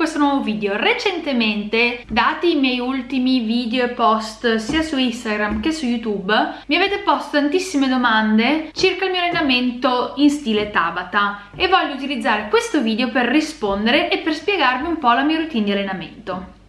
questo nuovo video. Recentemente, dati i miei ultimi video e post sia su Instagram che su YouTube, mi avete posto tantissime domande circa il mio allenamento in stile Tabata e voglio utilizzare questo video per rispondere e per spiegarvi un po' la mia routine di allenamento.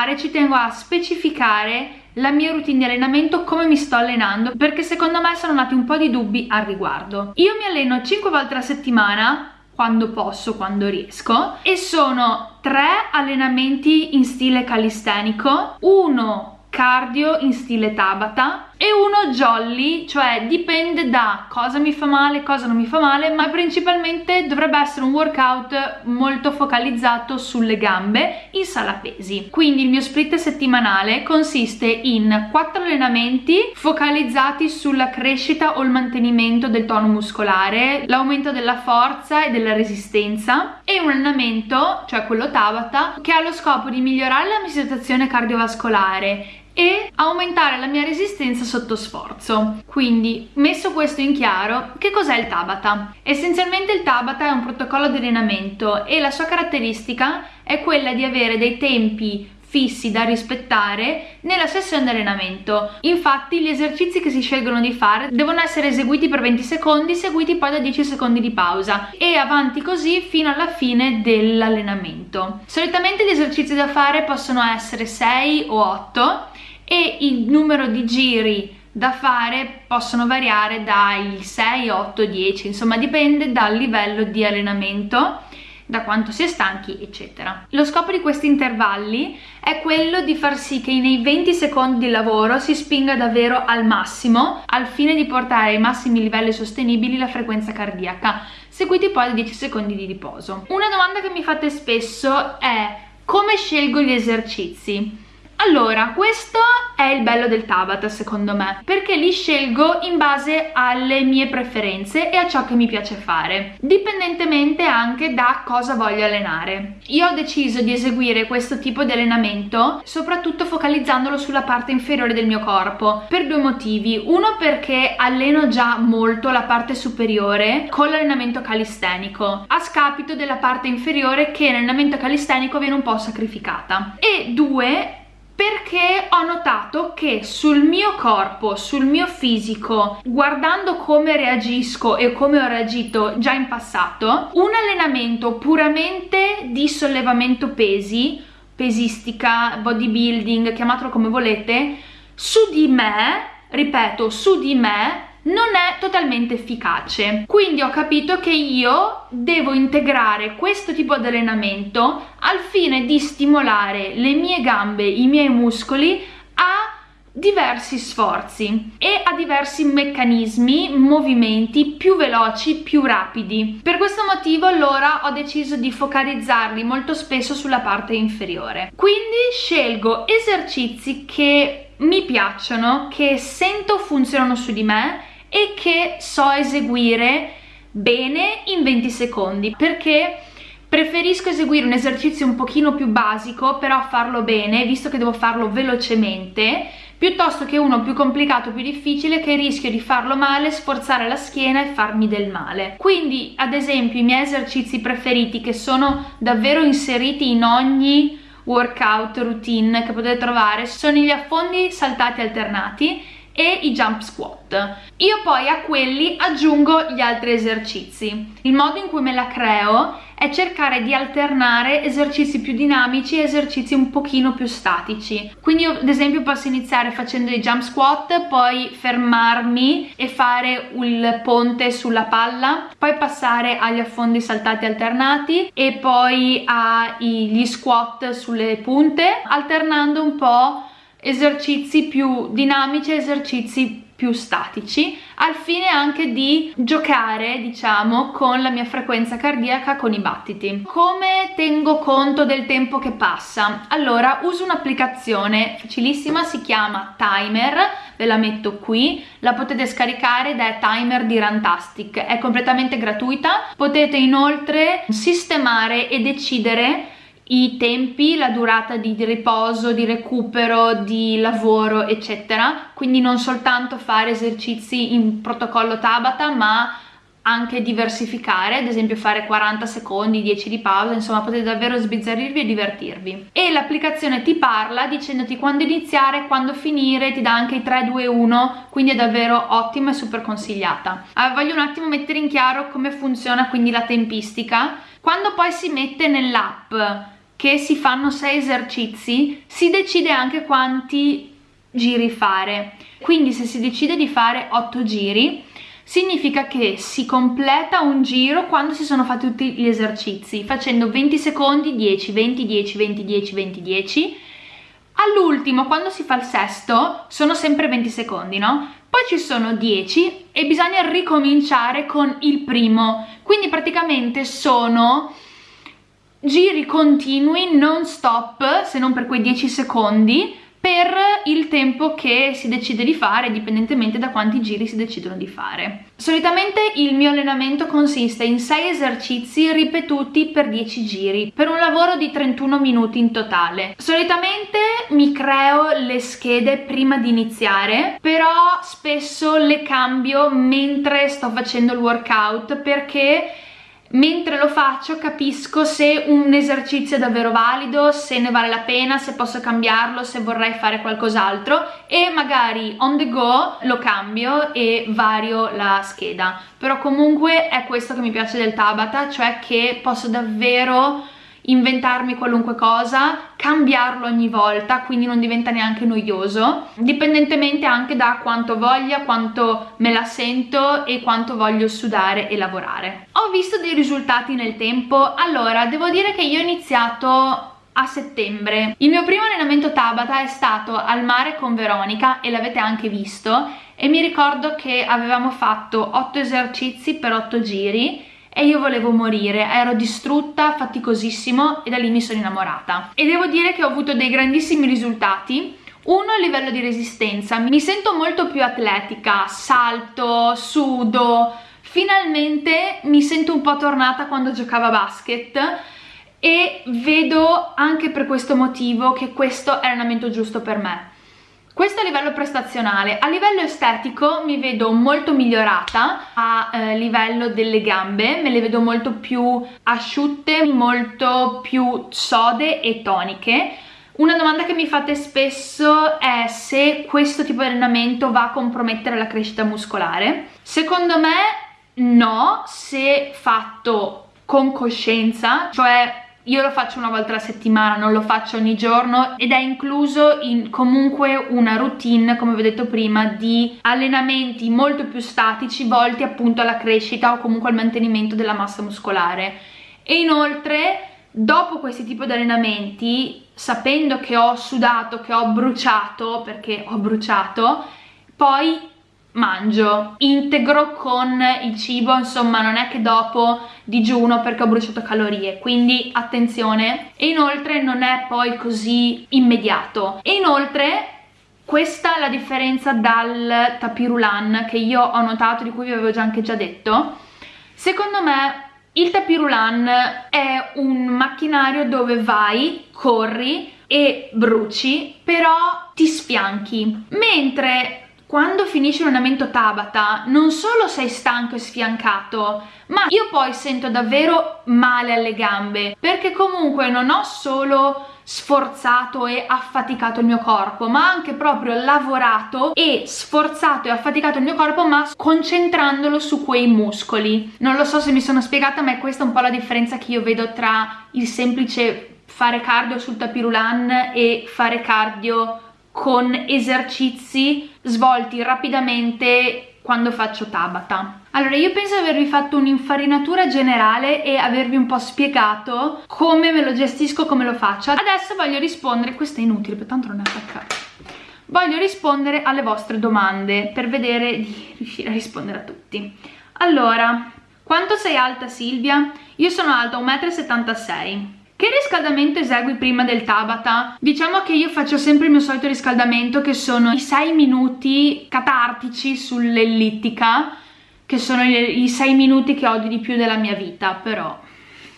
Iniziare ci tengo a specificare la mia routine di allenamento, come mi sto allenando, perché secondo me sono nati un po' di dubbi al riguardo. Io mi alleno 5 volte alla settimana, quando posso, quando riesco, e sono 3 allenamenti in stile calistenico, uno cardio in stile Tabata e uno jolly, cioè dipende da cosa mi fa male, cosa non mi fa male, ma principalmente dovrebbe essere un workout molto focalizzato sulle gambe in sala pesi. Quindi il mio split settimanale consiste in 4 allenamenti focalizzati sulla crescita o il mantenimento del tono muscolare, l'aumento della forza e della resistenza e un allenamento, cioè quello Tabata, che ha lo scopo di migliorare la mia situazione cardiovascolare e aumentare la mia resistenza sotto sforzo. Quindi, messo questo in chiaro, che cos'è il Tabata? Essenzialmente il Tabata è un protocollo di allenamento e la sua caratteristica è quella di avere dei tempi fissi da rispettare nella sessione di allenamento. Infatti gli esercizi che si scelgono di fare devono essere eseguiti per 20 secondi, seguiti poi da 10 secondi di pausa e avanti così fino alla fine dell'allenamento. Solitamente gli esercizi da fare possono essere 6 o 8 e il numero di giri da fare possono variare dai 6, 8, 10, insomma dipende dal livello di allenamento da quanto si è stanchi eccetera. Lo scopo di questi intervalli è quello di far sì che nei 20 secondi di lavoro si spinga davvero al massimo al fine di portare ai massimi livelli sostenibili la frequenza cardiaca, seguiti poi da 10 secondi di riposo. Una domanda che mi fate spesso è come scelgo gli esercizi? Allora, questo è il bello del Tabata secondo me, perché li scelgo in base alle mie preferenze e a ciò che mi piace fare, dipendentemente anche da cosa voglio allenare. Io ho deciso di eseguire questo tipo di allenamento soprattutto focalizzandolo sulla parte inferiore del mio corpo, per due motivi. Uno perché alleno già molto la parte superiore con l'allenamento calistenico, a scapito della parte inferiore che nell'allenamento calistenico viene un po' sacrificata. E due perché ho notato che sul mio corpo, sul mio fisico, guardando come reagisco e come ho reagito già in passato, un allenamento puramente di sollevamento pesi, pesistica, bodybuilding, chiamatelo come volete, su di me, ripeto, su di me non è totalmente efficace quindi ho capito che io devo integrare questo tipo di allenamento al fine di stimolare le mie gambe, i miei muscoli a diversi sforzi e a diversi meccanismi, movimenti più veloci, più rapidi. Per questo motivo allora ho deciso di focalizzarli molto spesso sulla parte inferiore. Quindi scelgo esercizi che mi piacciono, che sento funzionano su di me e che so eseguire bene in 20 secondi perché preferisco eseguire un esercizio un pochino più basico però farlo bene visto che devo farlo velocemente piuttosto che uno più complicato, più difficile che rischio di farlo male, sforzare la schiena e farmi del male. Quindi ad esempio i miei esercizi preferiti che sono davvero inseriti in ogni workout routine che potete trovare sono gli affondi saltati alternati e i jump squat. Io poi a quelli aggiungo gli altri esercizi. Il modo in cui me la creo è cercare di alternare esercizi più dinamici e esercizi un pochino più statici. Quindi io ad esempio posso iniziare facendo i jump squat, poi fermarmi e fare il ponte sulla palla, poi passare agli affondi saltati alternati e poi agli squat sulle punte, alternando un po' esercizi più dinamici, esercizi più statici al fine anche di giocare diciamo con la mia frequenza cardiaca con i battiti. Come tengo conto del tempo che passa? Allora uso un'applicazione facilissima si chiama timer ve la metto qui la potete scaricare è timer di Rantastic è completamente gratuita. Potete inoltre sistemare e decidere i tempi, la durata di, riposo, di recupero, di lavoro eccetera quindi non soltanto fare esercizi in protocollo Tabata ma anche diversificare, ad esempio fare 40 secondi, 10 di pausa, insomma potete davvero sbizzarrirvi e divertirvi. E l'applicazione ti parla dicendoti quando iniziare, quando finire, ti dà anche i 3, 2, 1, quindi è davvero ottima e super consigliata. Ah, voglio un attimo mettere in chiaro come funziona quindi la tempistica. Quando poi si mette nell'app che si fanno 6 esercizi, si decide anche quanti giri fare. Quindi se si decide di fare 8 giri, significa che si completa un giro quando si sono fatti tutti gli esercizi facendo 20 secondi 10 20 10 20 10 20 10 all'ultimo quando si fa il sesto sono sempre 20 secondi no? poi ci sono 10 e bisogna ricominciare con il primo quindi praticamente sono giri continui non stop se non per quei 10 secondi per il tempo che si decide di fare indipendentemente da quanti giri si decidono di fare. Solitamente il mio allenamento consiste in 6 esercizi ripetuti per 10 giri per un lavoro di 31 minuti in totale. Solitamente mi creo le schede prima di iniziare però spesso le cambio mentre sto facendo il workout perché mentre lo faccio capisco se un esercizio è davvero valido, se ne vale la pena, se posso cambiarlo, se vorrei fare qualcos'altro e magari on the go lo cambio e vario la scheda. Però comunque è questo che mi piace del Tabata cioè che posso davvero inventarmi qualunque cosa, cambiarlo ogni volta, quindi non diventa neanche noioso, dipendentemente anche da quanto voglia, quanto me la sento e quanto voglio sudare e lavorare. Ho visto dei risultati nel tempo, allora devo dire che io ho iniziato a settembre. Il mio primo allenamento Tabata è stato al mare con Veronica e l'avete anche visto e mi ricordo che avevamo fatto 8 esercizi per 8 giri e io volevo morire, ero distrutta, faticosissimo e da lì mi sono innamorata. E devo dire che ho avuto dei grandissimi risultati, uno a livello di resistenza, mi sento molto più atletica, salto, sudo, finalmente mi sento un po' tornata quando giocavo a basket e vedo anche per questo motivo che questo è l'allenamento giusto per me questo a livello prestazionale, a livello estetico mi vedo molto migliorata a eh, livello delle gambe, me le vedo molto più asciutte, molto più sode e toniche. Una domanda che mi fate spesso è se questo tipo di allenamento va a compromettere la crescita muscolare. Secondo me no, se fatto con coscienza, cioè io lo faccio una volta alla settimana, non lo faccio ogni giorno ed è incluso in comunque una routine, come vi ho detto prima, di allenamenti molto più statici volti appunto alla crescita o comunque al mantenimento della massa muscolare. E inoltre, dopo questi tipi di allenamenti, sapendo che ho sudato, che ho bruciato, perché ho bruciato, poi mangio. Integro con il cibo insomma non è che dopo digiuno perché ho bruciato calorie quindi attenzione. E inoltre non è poi così immediato. E inoltre questa è la differenza dal tapirulan che io ho notato di cui vi avevo già anche già detto. Secondo me il tapirulan è un macchinario dove vai, corri e bruci però ti sfianchi. Mentre quando finisci l'allenamento Tabata non solo sei stanco e sfiancato ma io poi sento davvero male alle gambe perché comunque non ho solo sforzato e affaticato il mio corpo ma anche proprio lavorato e sforzato e affaticato il mio corpo ma concentrandolo su quei muscoli. Non lo so se mi sono spiegata ma è questa un po' la differenza che io vedo tra il semplice fare cardio sul tapirulan e fare cardio con esercizi svolti rapidamente quando faccio Tabata. Allora io penso di avervi fatto un'infarinatura generale e avervi un po' spiegato come me lo gestisco, come lo faccio. Adesso voglio rispondere, questo è inutile, per tanto non è attaccato. Voglio rispondere alle vostre domande per vedere di riuscire a rispondere a tutti. Allora, quanto sei alta Silvia? Io sono alta 1,76 m. Che riscaldamento esegui prima del Tabata? Diciamo che io faccio sempre il mio solito riscaldamento che sono i 6 minuti catartici sull'ellittica che sono i 6 minuti che odio di più della mia vita, però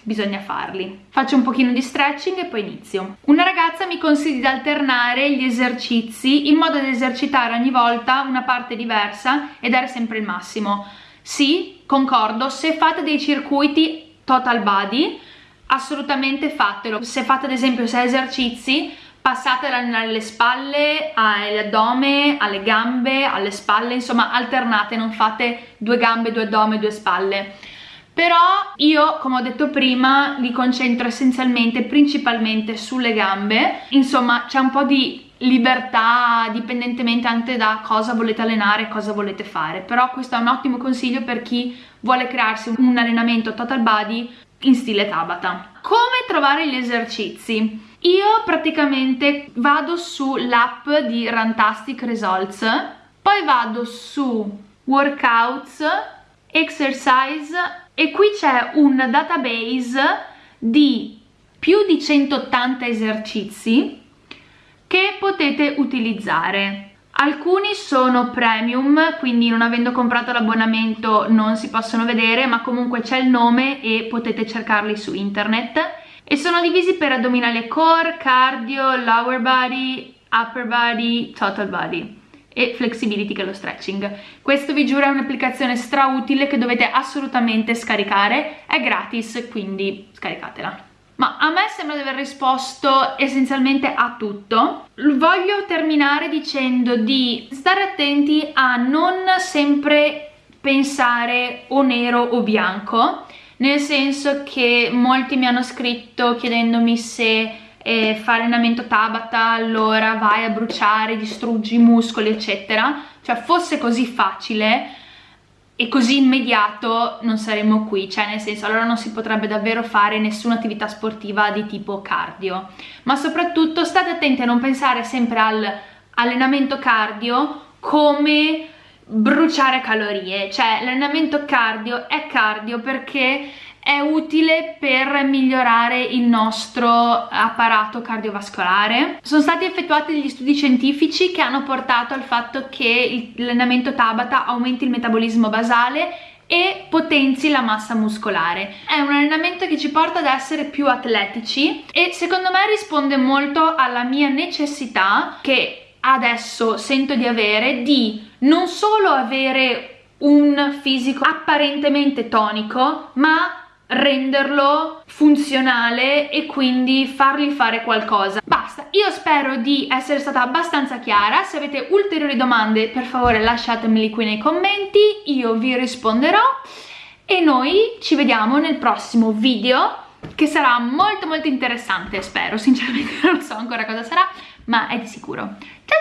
bisogna farli. Faccio un pochino di stretching e poi inizio. Una ragazza mi consiglia di alternare gli esercizi in modo da esercitare ogni volta una parte diversa e dare sempre il massimo. Sì, concordo, se fate dei circuiti total body, assolutamente fatelo. Se fate ad esempio 6 esercizi, passate dalle spalle all'addome, alle gambe, alle spalle, insomma alternate, non fate due gambe, due addome, due spalle. Però io come ho detto prima li concentro essenzialmente principalmente sulle gambe. Insomma c'è un po' di libertà dipendentemente anche da cosa volete allenare cosa volete fare. Però questo è un ottimo consiglio per chi vuole crearsi un allenamento total body in stile Tabata come trovare gli esercizi? io praticamente vado sull'app di Rantastic Results poi vado su Workouts Exercise e qui c'è un database di più di 180 esercizi che potete utilizzare. Alcuni sono premium, quindi non avendo comprato l'abbonamento non si possono vedere, ma comunque c'è il nome e potete cercarli su internet. E sono divisi per addominali e core, cardio, lower body, upper body, total body e flexibility che è lo stretching. Questo vi giuro è un'applicazione strautile che dovete assolutamente scaricare, è gratis quindi scaricatela. Ma a me sembra di aver risposto essenzialmente a tutto. Voglio terminare dicendo di stare attenti a non sempre pensare o nero o bianco, nel senso che molti mi hanno scritto chiedendomi se e fa allenamento Tabata allora vai a bruciare, distruggi i muscoli eccetera cioè fosse così facile e così immediato non saremmo qui, cioè nel senso allora non si potrebbe davvero fare nessuna attività sportiva di tipo cardio. Ma soprattutto state attenti a non pensare sempre all'allenamento cardio come bruciare calorie. Cioè l'allenamento cardio è cardio perché è utile per migliorare il nostro apparato cardiovascolare. Sono stati effettuati degli studi scientifici che hanno portato al fatto che l'allenamento Tabata aumenti il metabolismo basale e potenzi la massa muscolare. È un allenamento che ci porta ad essere più atletici e secondo me risponde molto alla mia necessità che adesso sento di avere di non solo avere un fisico apparentemente tonico ma renderlo funzionale e quindi fargli fare qualcosa. Basta io spero di essere stata abbastanza chiara. Se avete ulteriori domande per favore lasciatemeli qui nei commenti io vi risponderò. E noi ci vediamo nel prossimo video che sarà molto molto interessante spero. Sinceramente non so ancora cosa sarà ma è di sicuro. Ciao